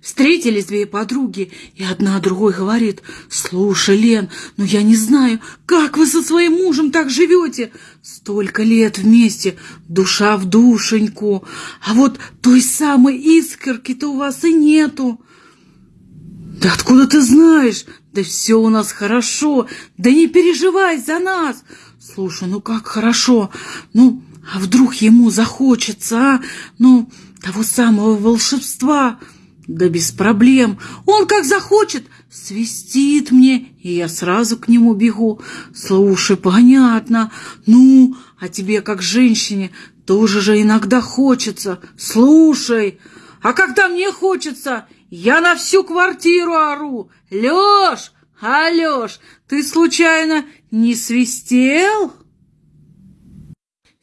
Встретились две подруги, и одна другой говорит, «Слушай, Лен, ну я не знаю, как вы со своим мужем так живете? Столько лет вместе, душа в душеньку, а вот той самой искорки-то у вас и нету». «Да откуда ты знаешь? Да все у нас хорошо, да не переживай за нас!» «Слушай, ну как хорошо, ну а вдруг ему захочется, а? Ну, того самого волшебства?» Да без проблем. Он как захочет, свистит мне, и я сразу к нему бегу. Слушай, понятно. Ну, а тебе как женщине тоже же иногда хочется. Слушай, а когда мне хочется, я на всю квартиру ору. Лёш, Алёш, ты случайно не свистел?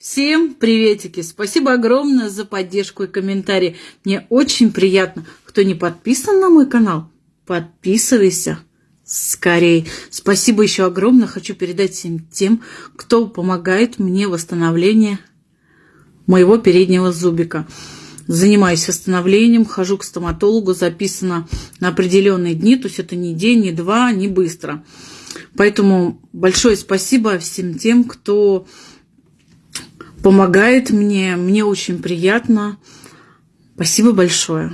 Всем приветики! Спасибо огромное за поддержку и комментарии. Мне очень приятно. Кто не подписан на мой канал, подписывайся скорее. Спасибо еще огромное. Хочу передать всем тем, кто помогает мне в восстановлении моего переднего зубика. Занимаюсь восстановлением, хожу к стоматологу, записано на определенные дни, то есть это не день, не два, не быстро. Поэтому большое спасибо всем тем, кто помогает мне. Мне очень приятно. Спасибо большое.